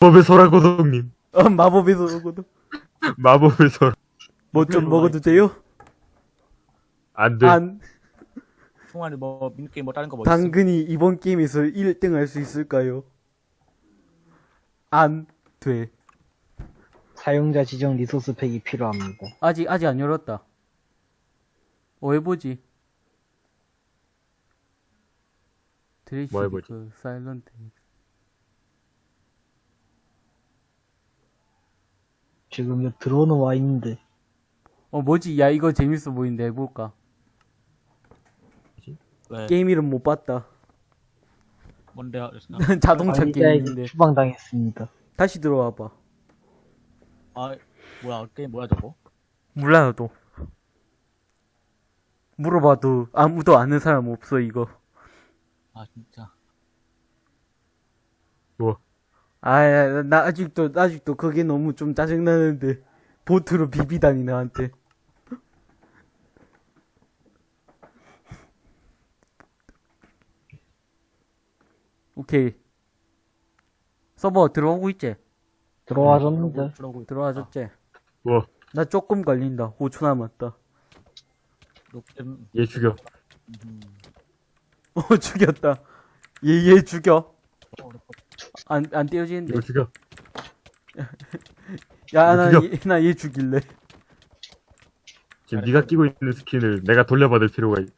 마법의 소라고동님. 어, 마법의 소라고동. 마법의 소라. 뭐 좀 먹어도 돼요? 안 돼. 안. 총알이 뭐 민게임 뭐 다른 거뭐 당근이 이번 게임에서 1등 할 수 있을까요? 안 돼. 사용자 지정 리소스 팩이 필요합니다. 아직 아직 안 열었다. 어 해보지. 드레이시 뭐 해보지? 그 사일런트. 지금 여기 들어오는 와 있는데 어 뭐지? 야 이거 재밌어 보이는데 해볼까? 왜? 게임 이름 못 봤다. 뭔데요? 자동차 게임인데. 추방당했습니다. 다시 들어와봐. 아 뭐야 게임 뭐야 저거? 몰라 나도. 물어봐도 아무도 아는 사람 없어 이거. 아 진짜 뭐? 아, 나 아직도 아직도 그게 너무 좀 짜증 나는데 보트로 비비다니 나한테. 오케이. 서버 들어오고 있지? 들어와줬는데 들어오고 있다. 들어와줬지? 뭐, 나 조금 걸린다. 5초 남았다. 얘 죽여. 음, 어, 죽였다. 얘, 얘 죽여. 안, 안 떼어지는데. 이거 죽여. 야, 나, 죽여. 얘, 나얘 죽일래. 지금 네가 끼고 있는 스킨을 내가 돌려받을 필요가 있...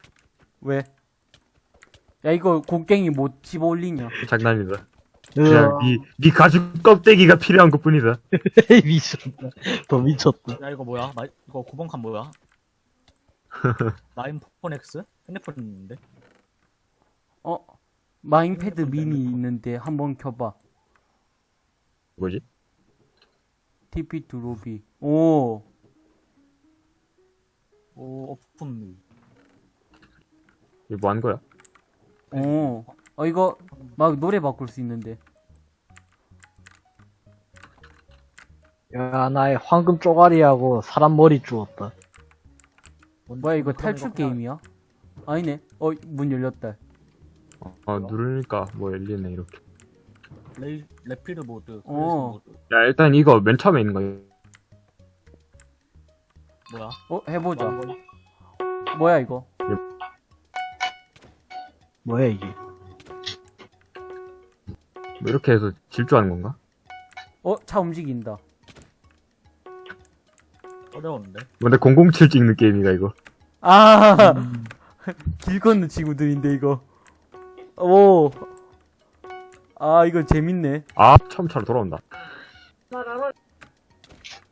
왜? 야, 이거 곡괭이 못 집어 올리냐? 장난이다. 그냥 네, 네 가죽 껍데기가 필요한 것 뿐이다. 미쳤다. 더 미쳤다. 야 이거 뭐야? 마, 이거 9번 칸 뭐야? 마인폰 X? 핸드폰 있는데? 어? 마인패드 미니 있는데 한번 켜봐. 뭐지? TP to lobby. 오. 오 오픈 이거 뭐 한 거야? 오. 어, 이거 막 노래 바꿀 수 있는데. 야 나의 황금 쪼가리하고 사람 머리 주웠다. 뭐야, 이거 탈출 게임이야? 아니네. 어, 문 열렸다. 어, 어, 누르니까 뭐 열리네, 이렇게. 레이 rapid 모드 어. 어. 모드 야, 일단 이거 맨 처음에 있는 거야. 뭐야? 어, 해보자. 뭐, 뭐야, 이거? 뭐야 이게? 뭐 이렇게 해서 질주하는 건가? 어, 차 움직인다. 어려운데? 근데 007 찍는 게임이가, 이거. 아! 길 걷는 친구들인데, 이거. 오. 아, 이거 재밌네. 아, 처음처럼 돌아온다.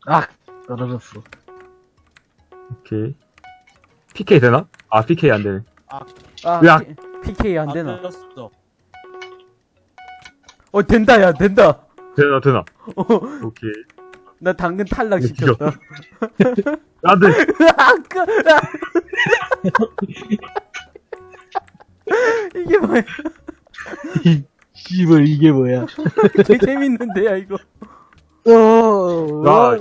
아 떨어졌어. 오케이. PK 되나? 아, PK 안 되네. 아, 야. P, PK 안 되나? 되었어. 어, 된다, 야, 된다. 되나, 되나. 어, 오케이. 나 당근 탈락 시켰다. 안 돼! 이게 뭐야? 씨발 이게 뭐야? 개 재밌는데, 야, 이거. 어. 나,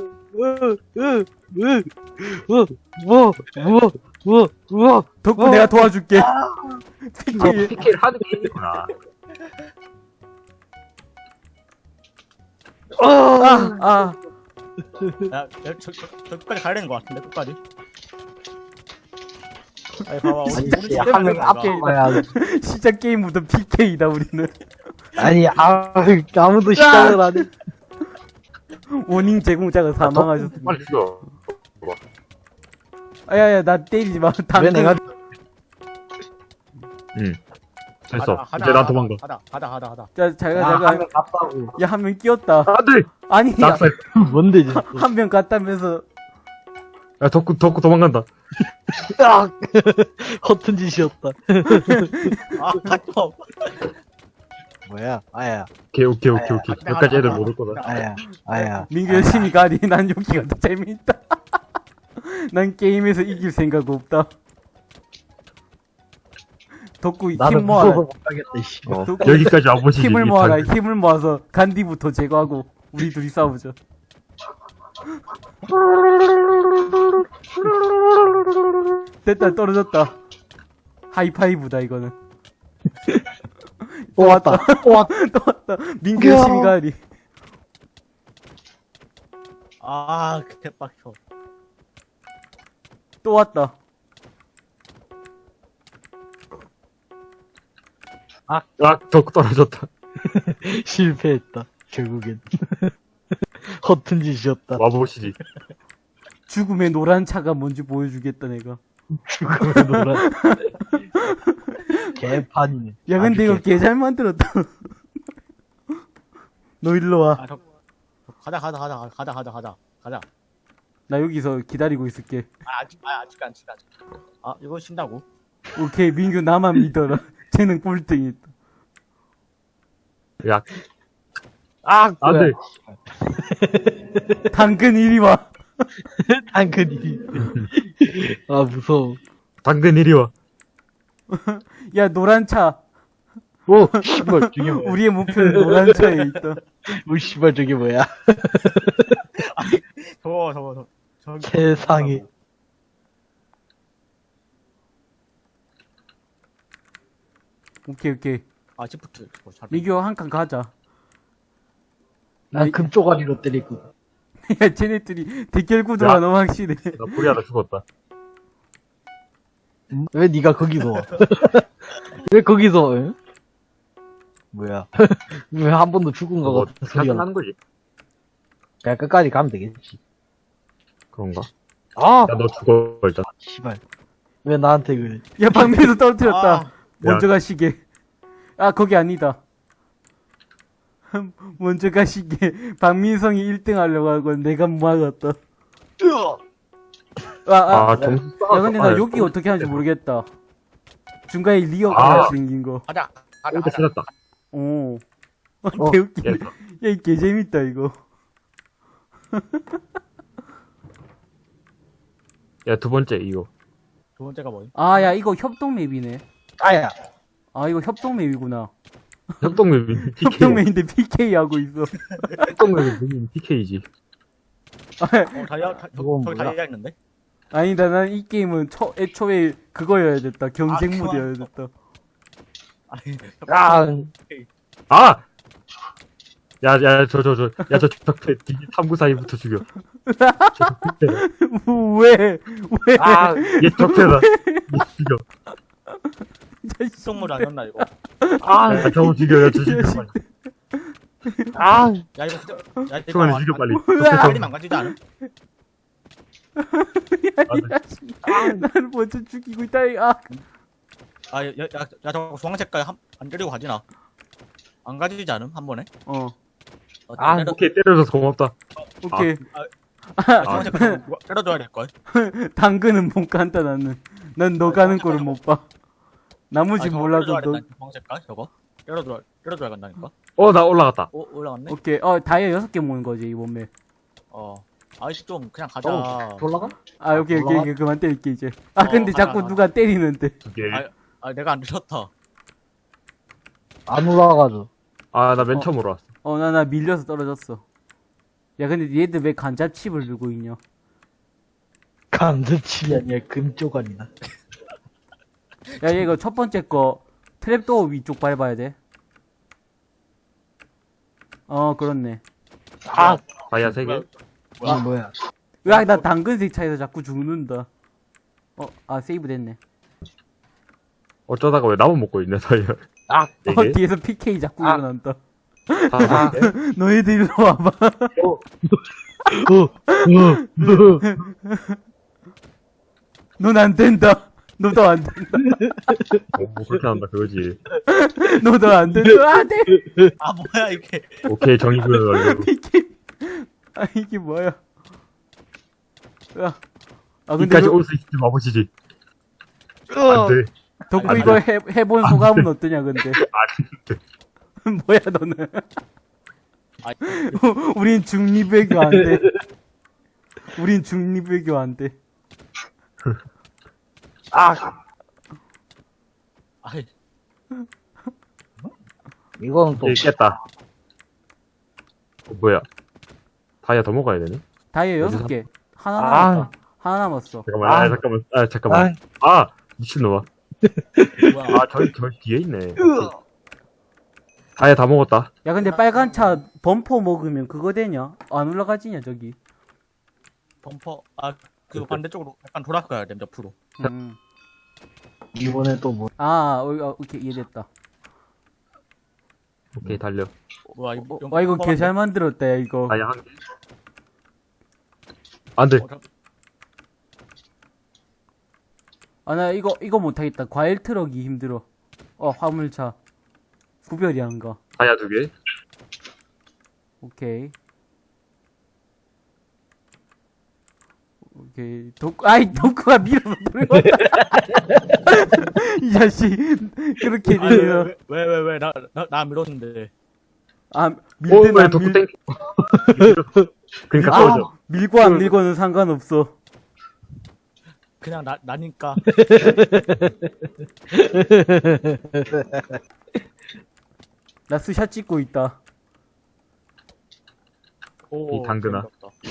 뭐뭐뭐뭐 덕구 어. 내가 도와줄게. PK. PK를 하는 게임이구나. 아, 아. 야, 야, 저, 저, 저 끝까지 가야 되는 거 같은데 끝까지. 아니 봐봐 우리 우리 한명팀 앞에 가야 시작 게임부터 PK다, 우리는. 아니 아 아무도 시작을 안 해. 원인 제공자가 사망하셨습니다. 빨리 죽여. 아, 야, 야, 나 때리지 마. 왜 당근. 내가 응. 됐어. 가자, 이제 난 가자, 도망가. 가자 가자 가자 가자. 자, 자가, 아, 자가. 한명 갔다고. 야, 한 명 끼었다. 안 돼! 아니, 야, 낙살. 뭔데 진짜. 한명 갔다면서. 야, 덕구, 덕구 도망간다. 아 허튼 짓이었다. 아 갔어. 뭐야? 아야 오케이, 오케이, 오케이, 오케이. 아, 여기까지 아, 애들 아, 못올 거다. 아야 아야. 민규 열심히 가리. 난 여기가 더 재밌다. 난 게임에서 이길 생각 없다. 덕구 나는 힘 모아라. 어, 덕구 여기까지 와보시지. 힘을 이 모아라. 단- 힘을 모아서 간디부터 제거하고 우리 둘이 싸우자. 됐다 떨어졌다. 하이파이브다 이거는. 또 왔다. 또 왔다. 또 왔다. 민규 열심히 가리. 아, 개빡쳐. 또 왔다. 아, 덕 떨어졌다. 실패했다. 결국엔. 허튼 짓이었다. 와보시지. 죽음의 노란 차가 뭔지 보여주겠다, 내가. 죽음의 노란. 개판이네. 야, 근데 이거 개- 개잘 만들었다. 너 일로 와. 아, 저, 저, 가자, 가자, 가자, 가자, 가자, 가자, 가자. 나 여기서 기다리고 있을게. 아, 아직, 아, 아직, 아직, 아직. 아, 이거 신다고? 오케이, 민규 나만 믿어라. 쟤는 꼴등이다. 야, 아, 안 돼. 당근 이리 와. 당근이. 아, 무서워. 당근 이리 와. 야, 노란 차. 오, 씨발, 저게 뭐야. 우리의 목표는 노란 차에 있다. 오, 씨발, 저게 뭐야. 저거, 저거, 저거. 저거. 세상에. 오케이, 오케이. 아, 시프트. 잘. 민규 한칸 가자. 난 금쪽아리로 때리고. 야, 쟤네들이 대결 구도가 야. 너무 확실해. 나 불이 하나 죽었다. 왜 네가 거기서 와? 왜 거기서 와? 응? 뭐야? 왜 한 번도 죽은 거 소리가 나? 하는 거지. 그냥 끝까지 가면 되겠지. 그런가? 아! 야, 너 죽어, 일단. 씨발. 왜 나한테 그래? 야, 방패도 떨어뜨렸다. 아, 먼저 가시게. 아, 거기 아니다. 먼저 가시게. 박민성이 1등 하려고 하고 내가 막았다. 아, 아. 아, 점수 야, 근데 나 아, 여기 어떻게 하는지 모르겠다. 중간에 리어가 아. 생긴 거. 가자. 가자, 일단 가자. 찾았다. 오. 어, 어, 개웃기네. 야, 이 개재밌다, 이거. 야, 두 번째, 이거. 두 번째가 뭐임? 아, 야, 이거 협동 맵이네. 아야. 아, 이거 협동 맵이구나. 협동맵이 PK. 협동 맵인데 PK 하고 있어. 협동맵이 PK지. 어, 다이아, 다, 저, 저기? 다이아 있는데? 아니다, 난 이 게임은 초, 애초에 그거여야 됐다. 경쟁 아, 모드여야. 됐다. 아니, 아, 아! 야, 야, 저, 저, 저, 야, 저 적태, 탐구 사이부터 죽여. 저 왜? 왜? 아, 얘 적태다. 얘 죽여. 속물 아니었나, 이거? 아, 야, 저거 죽여, 야, 저 죽여, 빨리. 아, 야, 이거 진짜. 야, 이거 안- 죽여, 빨리. 안- 빨리 성 망가지지 않음? 나를 먼저 죽이고 있다. 아, 아, 야, 야, 야, 야, 저거 주황 색깔 한, 안 때리고 가지나? 안 가지지 않음? 한 번에? 어, 어, 아, 때려, 오케이, 때려줘서 고맙다. 오케이. 아, 주황 색깔 누가 때려줘야 될걸? 당근은 못 간다, 나는. 난 너 가는 거를 못 봐. 나머지 아, 저거 몰라도 너. 된다, 주황 색깔 저거? 때려줘야, 때려줘야 간다니까? 어, 나 올라갔다. 오, 올라갔네? 오케이. 어, 다이아 여섯 개 모은 거지, 이번 맵. 어. 아이씨, 좀, 그냥 가자. 어, 올라가? 아, 오케이, 오케이, 올라가? 오케이. 그만 때릴게, 이제. 아, 어, 근데 가자, 자꾸 가자. 누가 때리는데. 두 개. 아, 아, 내가 안 들었다. 안 올라가죠. 아, 나맨 어. 처음 올라왔어. 어, 나, 나 밀려서 떨어졌어. 야, 근데 얘들 왜 간잡칩을 들고 있냐? 감자칩이 아니라 금쪽아리다. 야, 얘 이거 첫 번째 거, 트랩도어 위쪽 밟아야 돼. 어, 그렇네. 아, 다이아 세 개. 뭐야, 이게 뭐야? 으악, 나 당근색 차에서 자꾸 죽는다. 어, 아, 세이브 됐네. 어쩌다가 왜 나만 먹고 있네, 다이아. 아, 네 어, 개? 뒤에서 PK 자꾸 아. 일어난다. 다섯 개? 너희들 일로 와봐. 어, 어, 어. 넌 안 된다. 너도 안 된다. 뭐, 뭐 그렇게 한다, 그거지. 너도 안 된다. 아, 네. 아, 뭐야, 이게. 오케이, 정의 구현 완료. PK. 아, 이게 뭐야. 야. 아, 근데 여기까지 너, 올수 있을지 와보시지. 어. 안 돼. 덕구 안 이거 돼. 해, 해본 소감은 어떠냐, 근데. 안 돼. 뭐야, 너는. 아, 우린 중립외교 안 돼. 우린 중립외교 안 돼. 아, 아이, 이거는 또, 예, 깼다. 어, 뭐야. 다이아 더 먹어야 되네? 다이아? 여섯 개. 하나 아. 남았다. 하나 남았어. 잠깐만, 아, 아. 잠깐만, 아, 잠깐만. 아, 아, 미친놈아. 아, 저기, 저기 뒤에 있네. 다이아 다 먹었다. 야, 근데 빨간 차 범퍼 먹으면 그거 되냐? 안 올라가지냐, 저기. 범퍼 아 그 반대쪽으로 약간 돌아가야 돼 옆으로. 음. 이번에 또 뭐, 아, 어, 어, 오케이, 이해됐다. 오케이 달려 뭐야 이 어, 와, 이거 개 잘 만들었다, 야, 이거. 다이아 한개 안돼 어, 아, 나 이거, 이거 못하겠다. 과일 트럭이 힘들어. 어, 화물차. 구별이 안 가. 다이아 두개 오케이. 오케이. 덕, 아이, 덕후가 밀어서 들어온다. 이 자식. 그렇게 되면. 왜왜 왜나나나 밀었는데. 아, 밀든 오왜 안 밀, 땡 그니까 아, 떨어져 밀고 안 밀고는 상관없어. 그냥 나 나니까. 나 스샷 찍고 있다. 오. 이 당근아.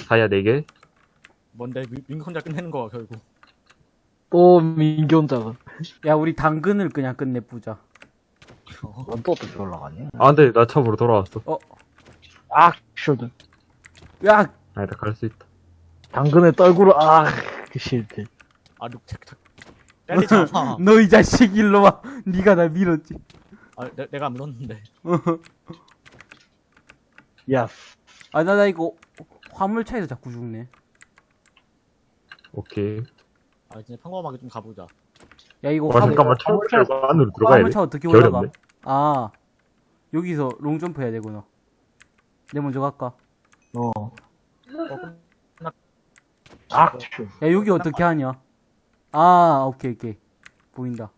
다이아 네개 뭔데 민- 민규 혼자 끝내는 거야 결국. 또 민규 혼자가. 야, 우리 당근을 그냥 끝내보자. 넌또 어떻게 올라가냐? 아 안돼 나 처음으로 돌아왔어 아, 슈드. 야, 아니다 갈 수 있다 당근에 떨구러, 아, 그 싫대. 아. 때리지 마. 너이 자식 일로 와. 네가 날 밀었지. 아 내, 내가 밀었는데. 야, 아, 나, 나 이거 화물차에서 자꾸 죽네. 오케이 아 이제 평범하게 좀 가보자. 야, 이거 와 잠깐만 차를 안으로 들어가야 돼 화물차 어떻게 개 올라가? 아, 여기서 롱 점프 해야 되구나. 내 먼저 갈까? 어. 아, 슈. 야, 여기 어떻게 하냐? 아, 오케이, 오케이. 보인다.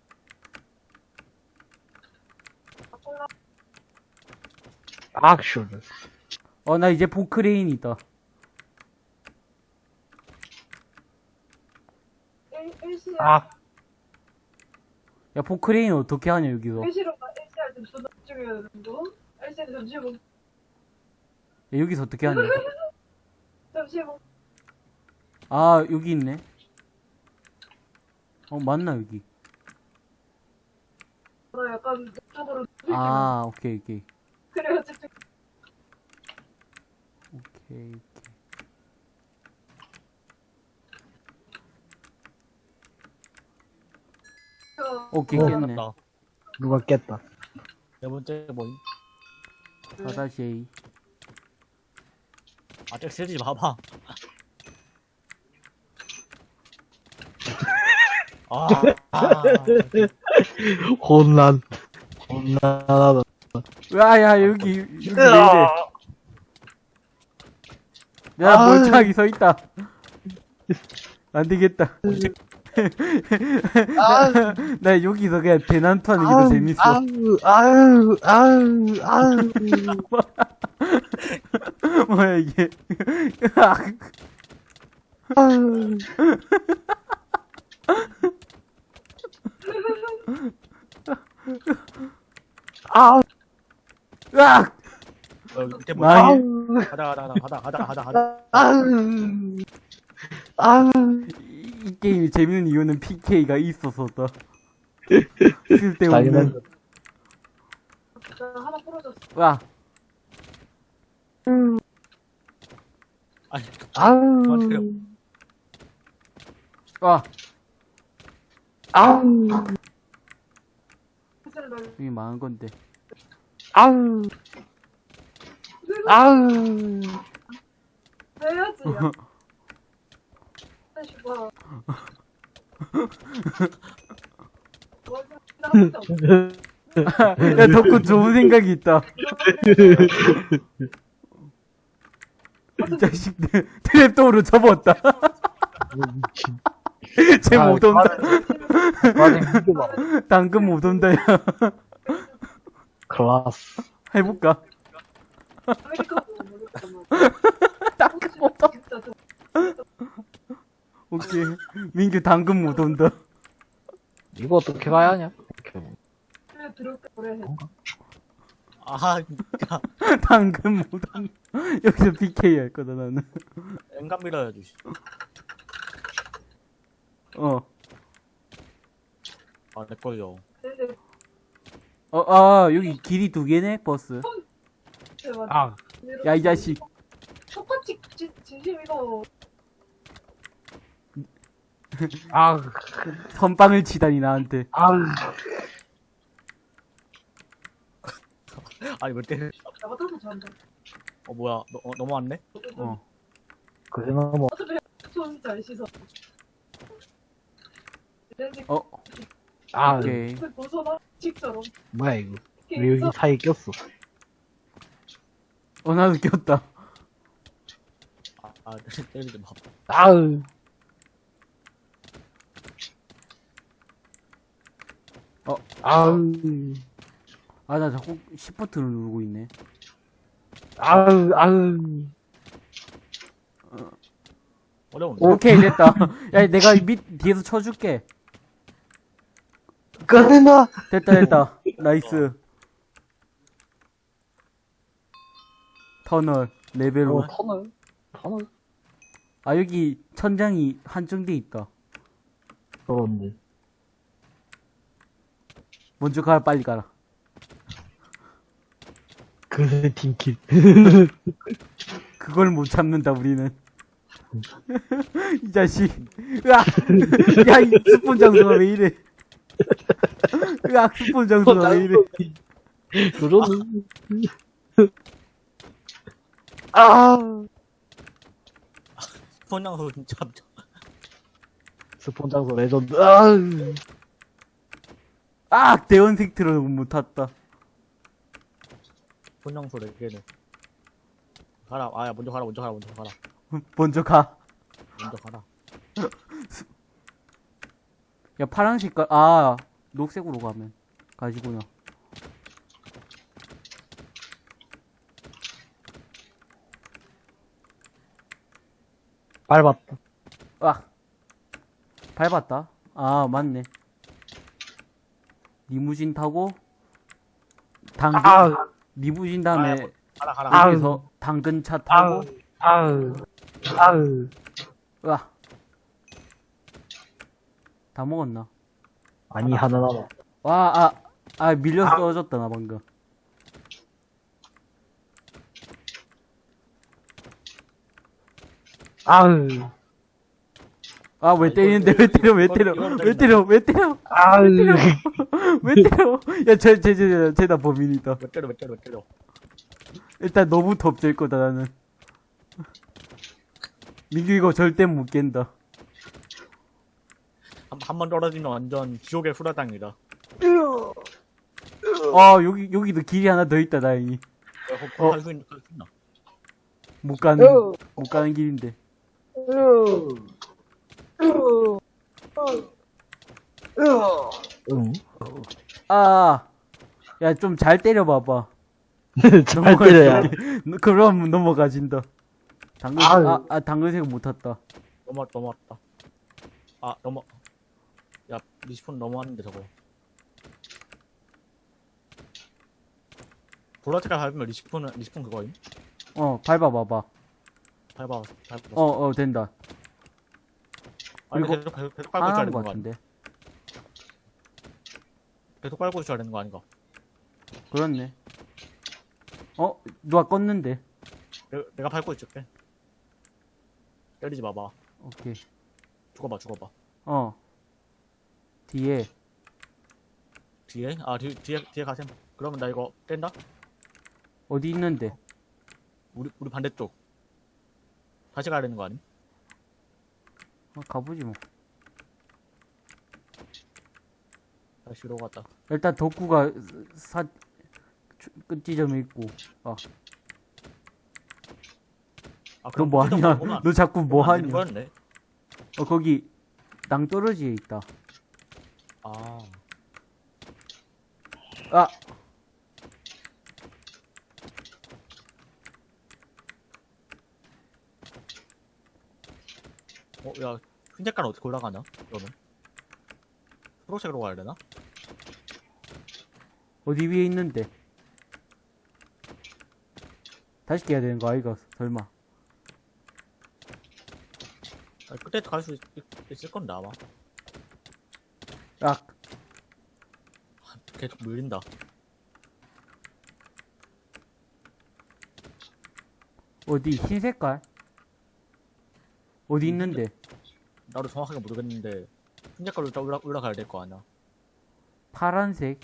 아, 슈드. 어, 나 이제 포크레인 있다. 아, 야, 포크레인 어떻게 하냐, 여기서. 야, 뭐 여기서 어떻게 하냐. 잠시 뭐 아, 여기 있네. 어, 맞나, 여기. 나 약간 이쪽으로 아. 아, 오케이, 오케이. 오케이, 오케이. 저 오케이, 어. 깼네. 나. 누가 깼다. 네 번째 뭐임? 바다쉐이. 아직 세지 마봐. 아, 아, 혼란. 혼란하다. 야, 야, 여기, 여기 왜 이래. 야, 아. 멀쩡하게 서 있다. 안 되겠다. 아, 나 여기서 그냥 대난투 하는 게 더 재밌어. 아우, 아우, 아우, 아우. 뭐야, 이게. 아우. 아우, 으악! 어, 밑에 뭐. 아우, 가다 가다 가다 가다 가다 가다. 아우, 아우. 이, 이 게임이 재밌는 이유는 PK가 있어서다. 쓸데없는. 하나 부러졌어. 와, 아니, 아우, 맞아요. 와, 아우, 이게 망한 건데. 아우, 아우. 해야지. 야. 다시 봐. 나 혼자 없어. 야, 덕후 좋은 생각이 있다. 이 자식들, 트랩도어로 접었다. 쟤 아, 못 온다. 봐. 당근 못 온다, 야. 클라스. 해볼까? 아메리카노 모르겠다. 당근 못 온다. 오케이. 민규 당근 못 온다. 이거 어떻게 가야 하냐? 아, 진짜. 당근 못 온다. 여기서 PK 할 거다, 나는. 엔간 밀어야지. 어. 아, 내 걸려. 근데 어, 아, 여기 길이 두 개네, 버스. 아, 야, 이 자식. 똑같이 진, 진심 이거 아, 선빵을 치다니 나한테. 아, 아니 때려 같아서 잘한다. 어 뭐야 너, 어, 넘어왔네? 어. 그래, 뭐, 어차피 손잘 씻어. 어, 아, 오케이. 벗어나 직처럼. 뭐야, 이거. 왜 여기 사이에 꼈어? 어, 나도 꼈다. 아, 아 때리지 마 아우. 어. 아우. 아, 나 자꾸 시프트를 누르고 있네. 아우, 아우. 어려운데 오케이, 됐다. 야, 내가 밑, 뒤에서 쳐줄게. 꺼내놔! 됐다, 됐다. nice. 터널, 레벨로. 어, 터널. 터널. 아, 여기 천장이 한정돼 있다. 그런데. 먼저 가라, 빨리 가라. 그래, 팀킬. 그걸 못 참는다, 우리는. 이 자식. 으악! 야, 이 스폰 장소가 왜 이래. 으악, 스폰 장소가 왜 이래. 그러는. 아! 손양소 진짜 스폰 장소 레전드. 아우. 아, 대원색트로 못 탔다. 손양소 레게는 가라 아야 먼저 가라 먼저 가라 먼저 가라 먼저 가. 먼저 가라 야, 파란 색깔, 아, 녹색으로 가면. 가지구나. 밟았다. 아, 밟았다. 아, 맞네. 리무진 타고, 당근, 아! 리무진 다음에, 가라 가라 아. 여기서 당근차. 타고, 아우. 아우. 으아. 다 먹었나? 아니, 하나 남아. 와, 아, 아, 밀려 떨어졌다, 나 방금. 아우. 아, 왜 이거- 때리는데, 왜 때려, 왜 때려, 이거- 이거 왜 때려, 왜 때려. 왜 때려. 야, 쟤, 쟤, 쟤, 쟤다 범인이다. 몇 때려 몇 때려 몇 때려 일단 너부터 없앨 거다, 나는. 민규 이거 절대 못 깬다. 한번 떨어지면 완전 지옥의 후라당이다 아, 여기, 여기도 길이 하나 더 있다, 다행히. 어. 할 수 있나 할 수 있나 못 가는, 못 가는 길인데. 응. 아, 야, 좀 잘 때려봐봐. 잘 때려야. 그럼 넘어가진다. 당근. 아, 아, 당근색 못 탔다. 넘어왔다 넘어왔다 아 넘어 야 respawn 넘어왔는데 저거 보라색깔 밟으면 respawn은 respawn 그거임? 어, 밟아봐봐. 밟아 밟아 어, 어, 된다. 아니 그리고 계속 계속, 계속 안 밟고 있어야 하는 되는 것거 같은데. 계속 있어야 되는 거 아닌가 그렇네. 어, 누가 껐는데. 내가, 내가 밟고 있을게 때리지 마봐 오케이. 죽어봐 죽어봐 어. 뒤에. 뒤에? 아 뒤, 뒤에 뒤에 가셈 그러면 나 이거 뗀다? 어디 있는데? 우리 우리 반대쪽 다시 가야 되는 거 아니? 어, 가보지 뭐. 다시 이러고 갔다 일단 덕구가 사, 주- 끝 지점에 있고. 아, 아 너 뭐 하냐? 너 자꾸 뭐 하냐? 거였네 어, 거기 낭떠러지에 있다. 아 아, 어, 야, 흰 색깔 어떻게 올라가냐? 그러면? 초록색으로 가야 되나? 어디 위에 있는데? 다시 깨야 되는 거 아이가? 설마. 아, 그때 갈수 있을 건데, 아마. 아, 계속 밀린다. 어디? 흰 색깔? 어디 있는데? 나도 정확하게 모르겠는데 흰색깔로 좀 올라, 올라가야 될 거 아니야 파란색.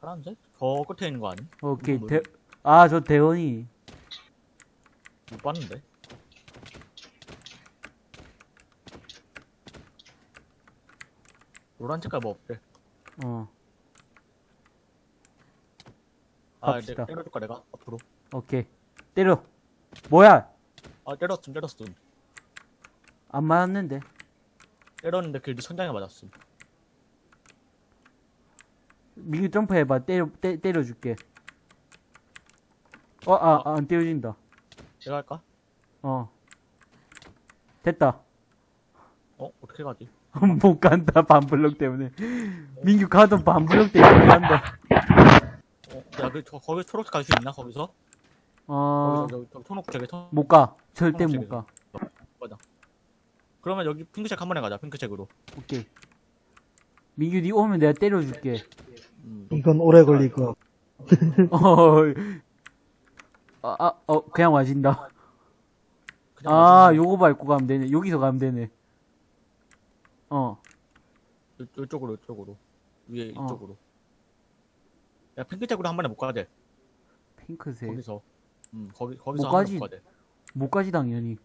파란색? 저 끝에 있는 거 아니? 오케이. 이거 대, 아, 저 대원이. 못 봤는데 노란 색깔 뭐 없대 어, 아. 내, 때려줄까 내가 앞으로 오케이. 때려. 뭐야? 아 때렸음 때렸음 안 맞았는데. 때렸는데 그네 천장에 맞았음 민규 점프해봐. 때려, 때, 때려줄게. 어, 아, 아, 안 때려진다. 내가 할까? 어. 됐다. 어? 어떻게 가지? 못 간다, 반블럭 때문에. 민규 가던 반블럭 때문에 못 간다. 어? 야 그, 저, 거기 초록색 갈 수 있나 거기서? 어, 거기서 저기, 저기 초록색에 초... 못 가. 절대 못 초록색이네. 가. 그러면 여기 핑크색 한 번에 가자 핑크색으로 오케이. 민규 니 오면 내가 때려줄게. 음. 이건 오래 걸릴 거. 어, 아, 아, 어, 그냥 와진다. 그냥 아, 가지. 요거 밟고 가면 되네. 여기서 가면 되네. 어, 요, 요쪽으로 요쪽으로 위에 어. 이쪽으로 야 핑크색으로 한 번에 못 가야 돼 핑크색. 거기서 음 거기 거기서 못한 가지. 못 가지, 당연히.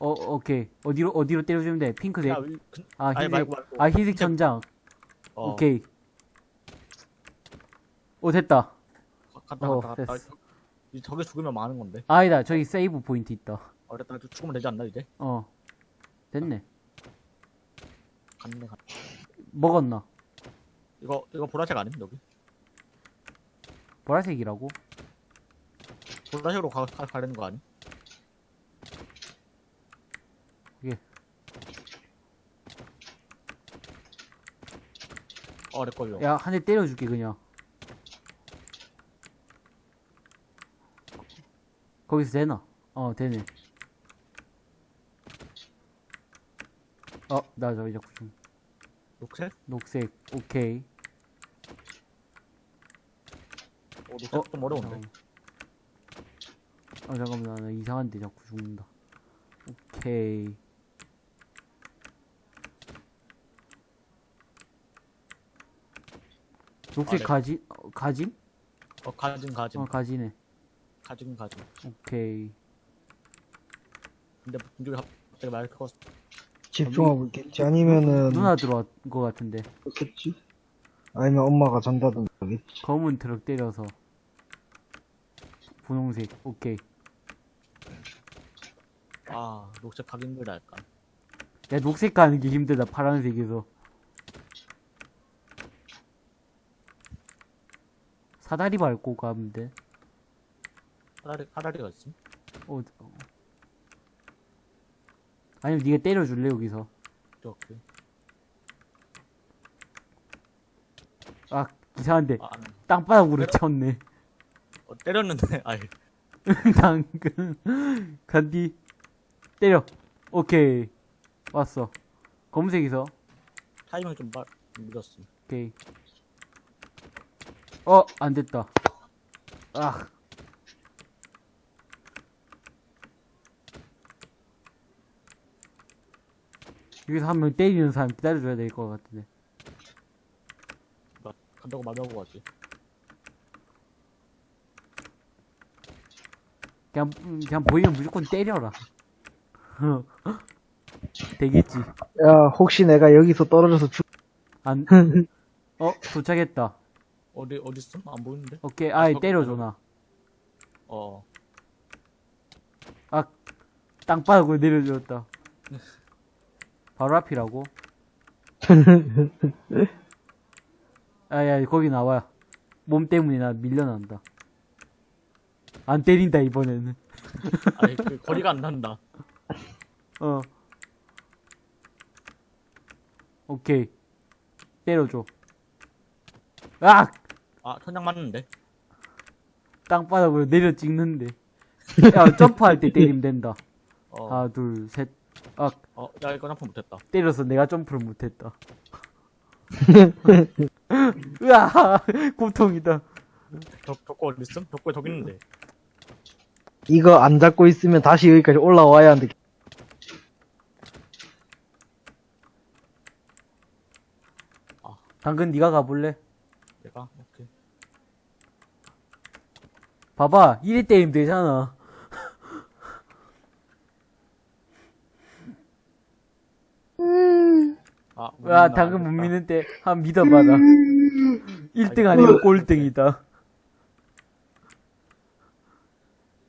어, 오케이. 어디로, 어디로 때려주면 돼? 핑크색. 야, 위- 그, 아, 희색. 말고 말고 아, 희색 천장. 어, 오케이. 오, 됐다. 가- 갔다 어, 갔다 갔다 됐어. 이 저기 죽으면 많은 건데 아니다. 저기 세이브 포인트 있다. 어 됐다 죽으면 되지 않나 이제 어. 됐네. 갔네 갔네 먹었나? 이거 이거 보라색 아님 여기 보라색이라고? 보라색으로 가, 가 가려는 거 아니? 어, 내 걸려. 야, 한 대 때려줄게, 그냥. 거기서 되나? 어, 되네. 어, 나 저기 자꾸 좀. 녹색? 녹색, 오케이. 어, 녹색 좀 어려운데. 어, 잠깐만, 나 이상한데 자꾸 죽는다. 오케이. 녹색 아, 네. 가지, 어, 가짐? 어, 가진 가진 어, 가지네. 가진 가진. 오케이. 근데 왜 갑자기 말 컸어? 집중하고 있겠지. 아니면은 누나 들어온 것 같은데. 그렇겠지. 아니면 엄마가 잔다든가 하겠지. 검은 트럭 때려서. 분홍색, 오케이. 아, 녹색 가기 힘들다 할까? 야, 녹색 가는 게 힘들다, 파란색에서. 사다리 밟고 가면 돼. 하다리 하다리가 있음? 어, 어. 아니면 네가 때려줄래, 여기서. 이렇게. 아, 이상한데. 아, 안- 땅바닥으로 쳤네. 어, 때렸는데 아이 당근. 간디. 때려. 오케이. 왔어. 검은색에서. 타이밍 좀 빨, 늦었음. 오케이. 어, 안 됐다. 아. 여기서 한 명 때리는 사람 기다려줘야 될 것 같은데. 나 간다고 말하고 가지. 그냥, 음, 그냥 보이면 무조건 때려라. 되겠지. 야, 혹시 내가 여기서 떨어져서 죽, 안, 어, 도착했다. 어디 어디 있음? 안 보이는데? 오케이, 아이, 저- 때려줘, 나. 어. 아, 땅바닥으로 내려줬다. 바로 앞이라고? 아, 야, 거기 나와. 몸 때문에 나 밀려난다. 안 때린다, 이번에는. 아니 그 거리가 안 난다. 어. 오케이. 때려줘. 아! 아, 천장 맞는데. 땅바닥으로 내려 찍는데. 야, 점프할 때 때리면 된다. 어. 하나, 둘, 셋. 아, 어, 야 이거 점프 못했다. 때려서 내가 점프를 못했다. 으아! 고통이다. 벽 벽고 어디 있음? 벽고 저기 있는데. 이거 안 잡고 있으면 다시 여기까지 올라와야 하는데. 당근 네가 가볼래? 내가 오케이. 봐봐 1위 때리면 되잖아. 아, 야 당근 못 미는데 한 믿어봐 나 1등 아니고 꼴등이다.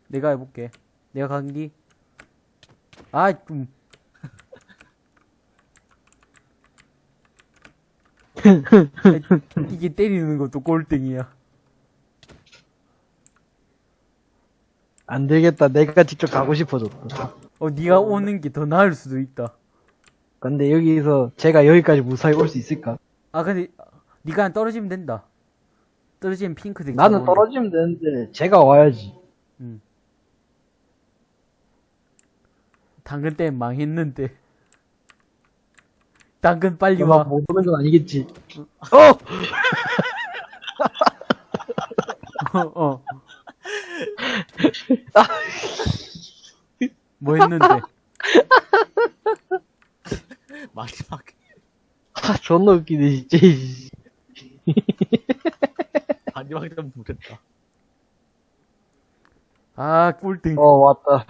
내가 해볼게. 내가 간기 아 좀. 이게 때리는 것도 꼴등이야 안 되겠다. 내가 직접 가고 싶어졌다. 어 네가 오는 게 더 나을 수도 있다 근데 여기서 제가 여기까지 무사히 올 수 있을까? 아 근데 네가 떨어지면 된다 떨어지면 핑크색 나는. 떨어지면 되는데 제가 와야지. 당근 때문에 망했는데 당근 빨리 와 못 오는 건 아니겠지. 어! 어, 어. 뭐 했는데? 마지막에 아, 존나 웃기네, 진짜. 이씨. 마지막에 좀 못했다. 아, 꼴등. 어, 왔다.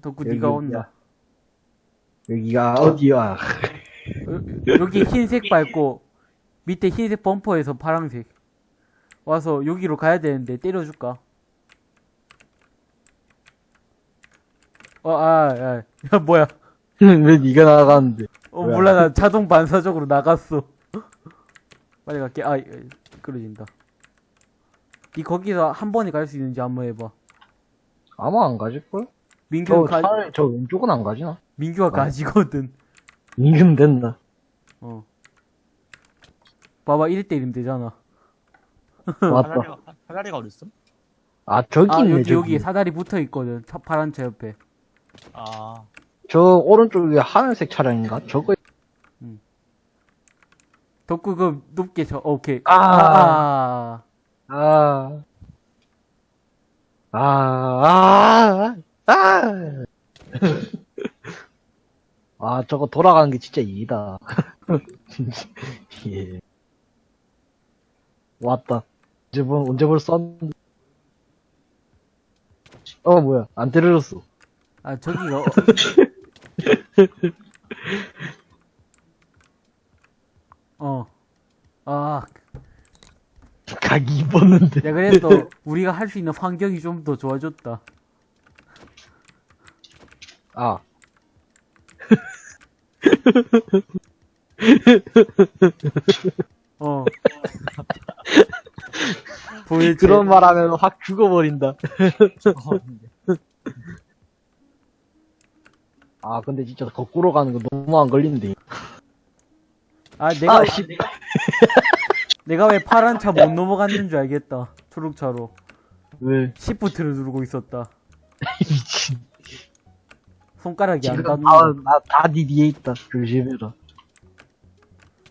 덕구 네가 온다. 여기가 어디야? 어, 여기 흰색 밟고 밑에 흰색 범퍼에서 파랑색 와서 여기로 가야 되는데 때려줄까? 어, 아, 야, 야 뭐야? 왜 니가 나가는데? 어, 뭐야? 몰라, 나 자동 반사적으로 나갔어. 빨리 갈게. 아, 끌어진다. 니 거기서 한 번에 갈 수 있는지 한번 해봐. 아마 안 가질걸? 민규 저, 가, 차라리 저 왼쪽은 안 가지나? 민규가 가지거든. 인금 된다. 어. 봐봐, 1대 1이면 되잖아. 왔다. 사다리가, 사다리가 어딨음? 아, 저기 아, 있네, 여기, 저기. 여기 사다리 붙어 있거든. 차, 파란 차 옆에. 아, 저 오른쪽에 하늘색 차량인가? 저거, 덕구 그 높게 저, 어, 오케이. 아. 아, 아. 아, 아, 아. 아, 저거 돌아가는 게 진짜 이다. 진짜, 예. 왔다. 언제 볼, 언제 볼 썬, 어, 뭐야. 안 때려줬어. 아, 저기가. 어- 어. 아, 각이 입었는데. 야, 그래도 우리가 할 수 있는 환경이 좀 더 좋아졌다. 아. 어. 보이지? 그런 말 하면 확 죽어버린다. 아, 근데 진짜 거꾸로 가는 거 너무 안 걸리는데. 아, 내가, 아, 씨. 내가 왜 파란 차 못 넘어갔는 줄 알겠다. 초록차로. 왜? 시프트를 누르고 있었다. 미친. 손가락이 안 지금 닿는다. 다, 나, 다니 뒤에 있다. 조심해라.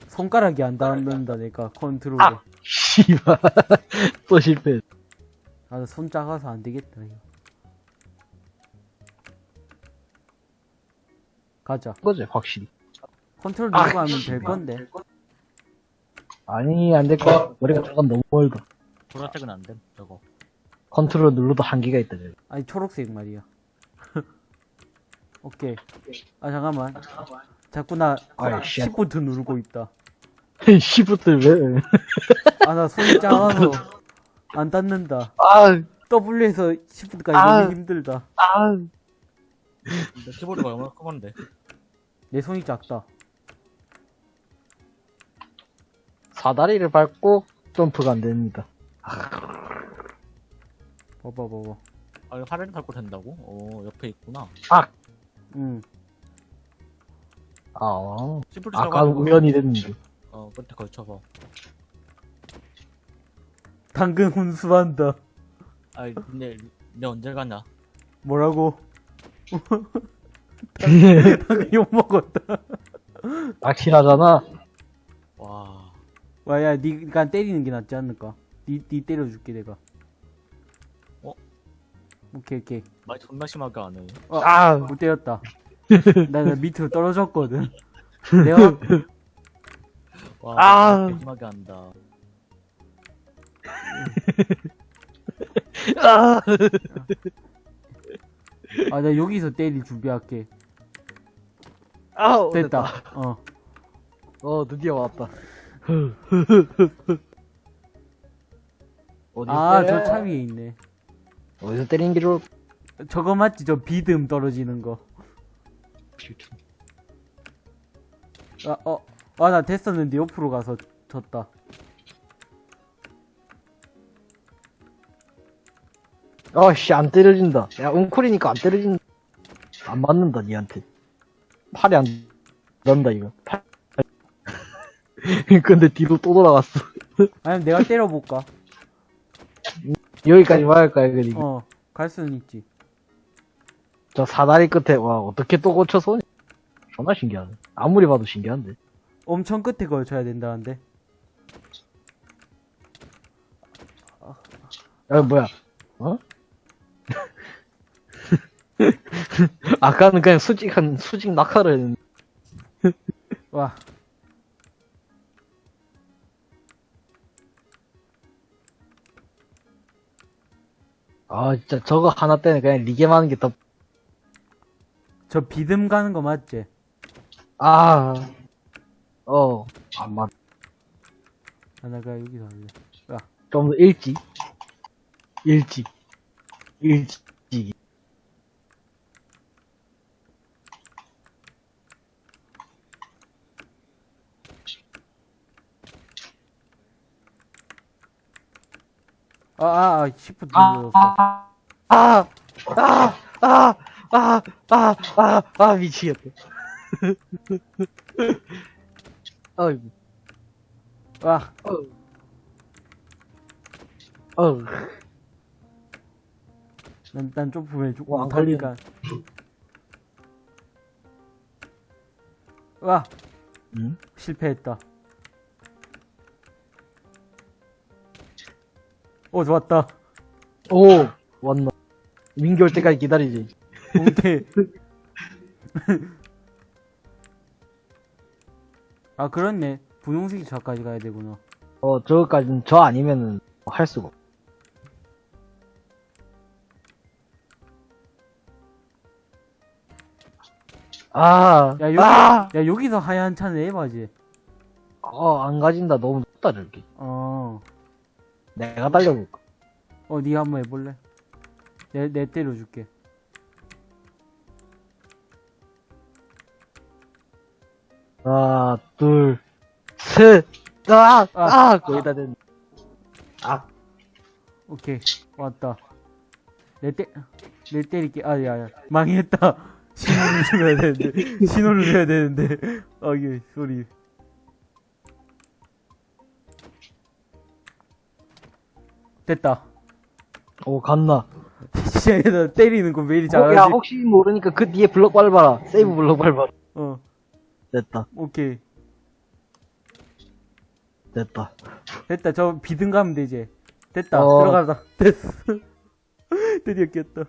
손가락이 안 닿는다, 내가. 컨트롤에. 아. 씨발. 또 실패. 아, 나손 작아서 안 되겠다, 이거. 가자. 거지, 확실히. 컨트롤 아, 누르고 하면 될 건데. 아니, 안 될 거야. 머리가 저건 너무 멀다. 보라색은 안 됨, 저거. 컨트롤 눌러도 한계가 있다, 저기. 아니, 초록색 말이야. 오케이. 아, 잠깐만. 자꾸 나 씨. 시프트 누르고 있다. 시프트 왜? 아, 나 손이 작아서 안 닿는다. 아, W에서 시프트까지 아. 너무 힘들다. 아. 키보드가 얼마나 큰 건데. 내 손이 작다. 사다리를 밟고 점프가 안 됩니다. 봐봐, 봐봐. 아, 이거 사다리 밟고 된다고? 어, 옆에 있구나. 응. 아, 시프트 아까 우연히 됐는데. 어, 끝에 걸쳐서. 당근 혼수한다. 아, 근데, 내 언제 가냐? 뭐라고? 당근 욕 먹었다. 낚시하잖아. 와, 와, 야, 니가 때리는 게 낫지 않을까? 니, 니 때려줄게, 내가. 어? 오케이, 오케이. 말 존나 심하게 안 해. 아, 못 때렸다. 나, 나 밑으로 떨어졌거든. 내가, 와, 아. 아. 심하게 한다. 아, 아, 나 여기서 때릴 준비할게. 아, 됐다. 어. 어, 드디어 왔다. 어디 아, 저 차 위에 있네. 어디서 때리는 게 좋을? 저거 맞지? 저 비듬 떨어지는 거. 아, 어. 아, 나 됐었는데 옆으로 가서 졌다. 어씨, 안 때려진다. 야, 웅콜이니까 안 때려진다. 안 맞는다, 니한테. 팔이 안 난다, 이거. 팔. 근데 뒤로 또 돌아갔어. 아니면 내가 때려볼까? 여기까지 와야 할까, 이거. 지금. 어. 갈 수는 있지. 저 사다리 끝에, 와, 어떻게 또 고쳐서. 존나 신기하네. 아무리 봐도 신기한데. 엄청 끝에 걸쳐야 된다는데. 야, 뭐야. 어? 아까는 그냥 수직한, 수직 낙하를 했는데. 와. 아, 진짜 저거 하나 때문에 그냥 리게임 하는 게 더, 저 비듬 가는 거 맞지? 아, 어, 안 맞, 아, 나 그냥 여기서 할래. 좀더 일찍. 일찍. 일찍. 아, 아, 아, 시프트 아, 눌렀어. 아, 아, 아, 아, 아, 아, 아, 아, 미치겠다. 어이구, 와, 어, 난, 난 점프를 죽고 와, 안 못하니까. 와, 응? 실패했다. 오, 좋았다. 오, 왔나. 민기 올 때까지 기다리지. 오케이. 아, 그렇네. 분홍색이 저까지 가야 되구나. 어, 저거까지는 저 아니면은 할 수가. 아, 야, 여기, 아! 야, 여기서 하얀 차는 에바지. 어, 안 가진다. 너무 높다, 저기. 어. 내가 달려볼까? 어, 니가 한번 해볼래? 내, 내 때려줄게. 하나, 둘, 셋, 아, 아. 아, 거의 다 됐네. 아, 오케이. 왔다. 내 때, 내 때릴게. 아, 야, 야. 망했다. 신호를 줘야 되는데. 신호를 줘야 되는데. 아, 이게, 소리. 됐다. 오, 갔나. 시작에서 때리는 거왜 이리 어, 잘하지? 야, 혹시 모르니까 그 뒤에 블럭 밟아라. 세이브 블럭 밟아라. 어, 됐다, 오케이. 됐다. 됐다. 저 비등 가면 되지. 됐다. 어. 들어가자. 됐어. 드디어 깼다.